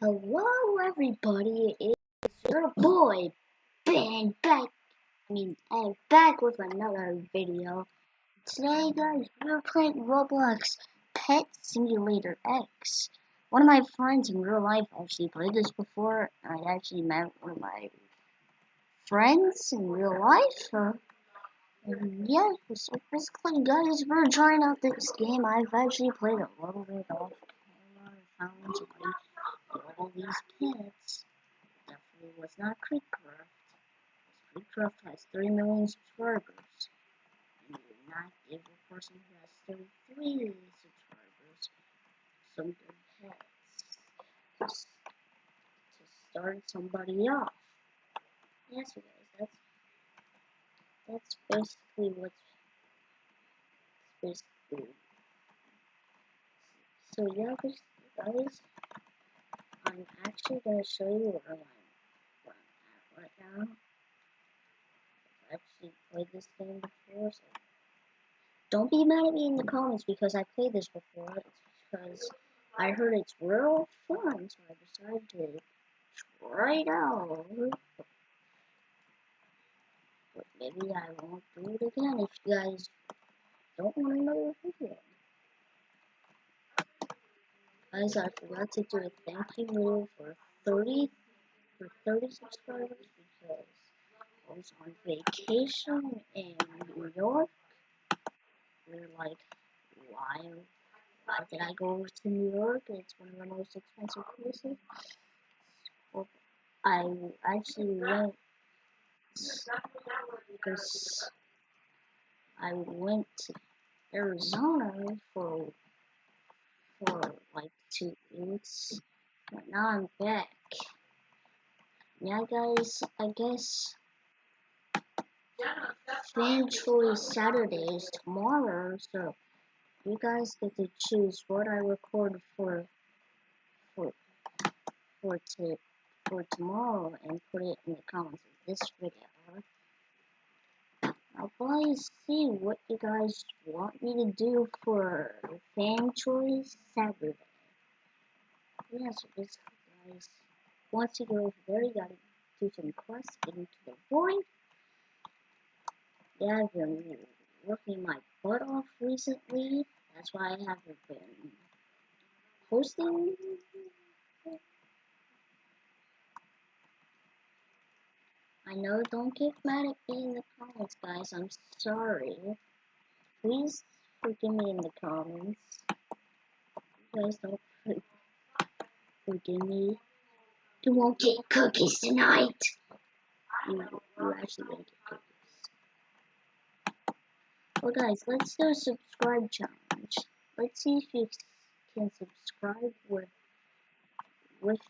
Hello everybody, it's your boy, Ben, back, I mean, I'm back with another video. Today guys, we're playing Roblox Pet Simulator X. One of my friends in real life actually played this before, I actually met one of my friends in real life. And yeah, so basically guys, we're trying out this game. I've actually played a little bit off camera, found all these pets definitely was not KreekCraft. KreekCraft has 3 million subscribers. And you do not give a person who has 33 subscribers some good pets to, to start somebody off. Yes, you guys, that's that's basically what's basically. So yeah, guys, I'm actually going to show you where I'm, where I'm at right now. I've actually played this game before, so don't be mad at me in the comments because I played this before. It's because I heard it's real fun, so I decided to try it out. But maybe I won't do it again if you guys don't want another video. Guys, I forgot to do a thank you video for 30 for 30 subscribers because I was on vacation in New York. We're like, why, why did I go to New York? It's one of the most expensive places. Well, I actually went because I went to Arizona for for like two weeks, but now I'm back. Yeah, guys, I guess Fan Choice Saturday is tomorrow, so you guys get to choose what I record for for for to for tomorrow and put it in the comments of this video. I'll probably see what you guys want me to do for Fan Choice Saturday. Yeah, so basically, guys, once you go there, you gotta do some quests, get into the void. Yeah, I've been working my butt off recently. That's why I haven't been posting I know, don't get mad at me in the comments, guys. I'm sorry. Please forgive me in the comments. You guys don't forgive me. You won't get cookies tonight. You, you actually won't get cookies. Well, guys, let's do a subscribe challenge. Let's see if you can subscribe with with